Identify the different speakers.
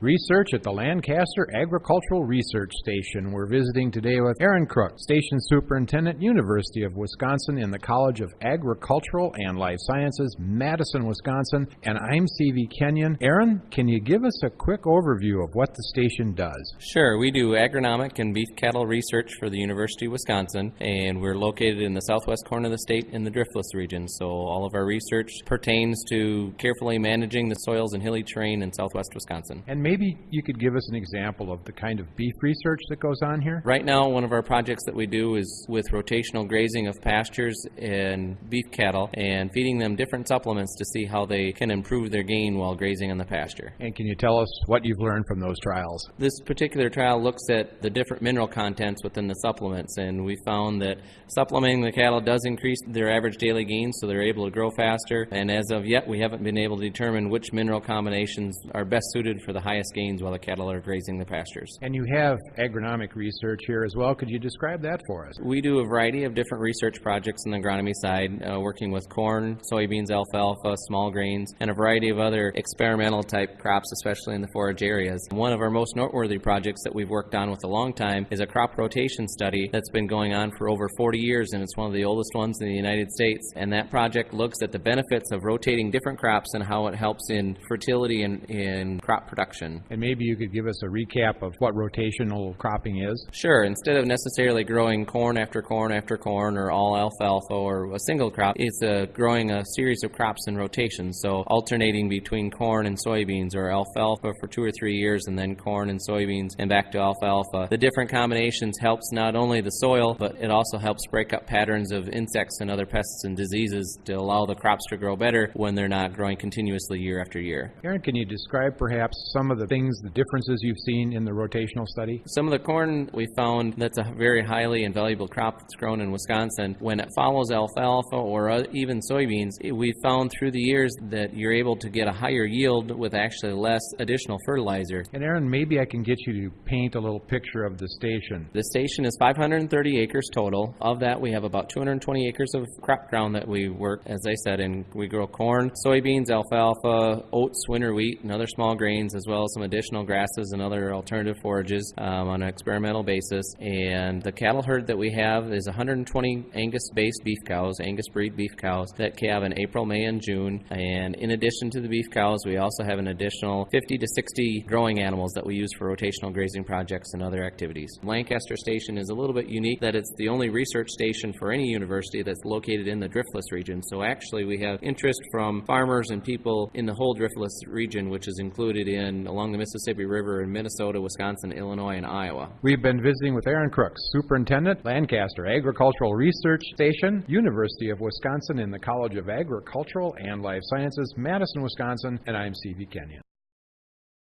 Speaker 1: Research at the Lancaster Agricultural Research Station. We're visiting today with Aaron Crook, Station Superintendent, University of Wisconsin in the College of Agricultural and Life Sciences, Madison, Wisconsin. And I'm Sevie Kenyon. Aaron, can you give us a quick overview of what the station does?
Speaker 2: Sure, we do agronomic and beef cattle research for the University of Wisconsin, and we're located in the southwest corner of the state in the driftless region. So all of our research pertains to carefully managing the soils and hilly terrain in southwest Wisconsin.
Speaker 1: And maybe you could give us an example of the kind of beef research that goes on here?
Speaker 2: Right now, one of our projects that we do is with rotational grazing of pastures and beef cattle and feeding them different supplements to see how they can improve their gain while grazing on the pasture.
Speaker 1: And can you tell us what you've learned from those trials?
Speaker 2: This particular trial looks at the different mineral contents within the supplements, and we found that supplementing the cattle does increase their average daily gain, so they're able to grow faster. And as of yet, we haven't been able to determine which mineral combinations are best suited for the highest gains while the cattle are grazing the pastures.
Speaker 1: And you have agronomic research here as well. Could you describe that for us?
Speaker 2: We do a variety of different research projects on the agronomy side, uh, working with corn, soybeans, alfalfa, small grains, and a variety of other experimental type crops, especially in the forage areas. One of our most noteworthy projects that we've worked on with a long time is a crop rotation study that's been going on for over 40 years, and it's one of the oldest ones in the United States. And that project looks at the benefits of rotating different crops and how it helps in fertility and in crop production.
Speaker 1: And maybe you could give us a recap of what rotational cropping is?
Speaker 2: Sure. Instead of necessarily growing corn after corn after corn or all alfalfa or a single crop, it's uh, growing a series of crops in rotation. So alternating between corn and soybeans or alfalfa for two or three years and then corn and soybeans and back to alfalfa. The different combinations helps not only the soil, but it also helps break up patterns of insects and other pests and diseases to allow the crops to grow better when they're not growing continuously year after year.
Speaker 1: Aaron, can you describe perhaps some of the things, the differences you've seen in the rotational study?
Speaker 2: Some of the corn we found that's a very highly and valuable crop that's grown in Wisconsin. When it follows alfalfa or uh, even soybeans, we found through the years that you're able to get a higher yield with actually less additional fertilizer.
Speaker 1: And Aaron, maybe I can get you to paint a little picture of the station.
Speaker 2: The station is 530 acres total. Of that, we have about 220 acres of crop ground that we work, as I said, and we grow corn, soybeans, alfalfa, oats, winter wheat, and other small grains, as well some additional grasses and other alternative forages um, on an experimental basis. And the cattle herd that we have is 120 Angus-based beef cows, Angus breed beef cows that calve in April, May, and June. And in addition to the beef cows, we also have an additional 50 to 60 growing animals that we use for rotational grazing projects and other activities. Lancaster Station is a little bit unique that it's the only research station for any university that's located in the driftless region. So actually, we have interest from farmers and people in the whole driftless region, which is included in along the Mississippi River in Minnesota, Wisconsin, Illinois, and Iowa.
Speaker 1: We've been visiting with Aaron Crooks, Superintendent, Lancaster Agricultural Research Station, University of Wisconsin in the College of Agricultural and Life Sciences, Madison, Wisconsin, and I'm Sevie Kenyon.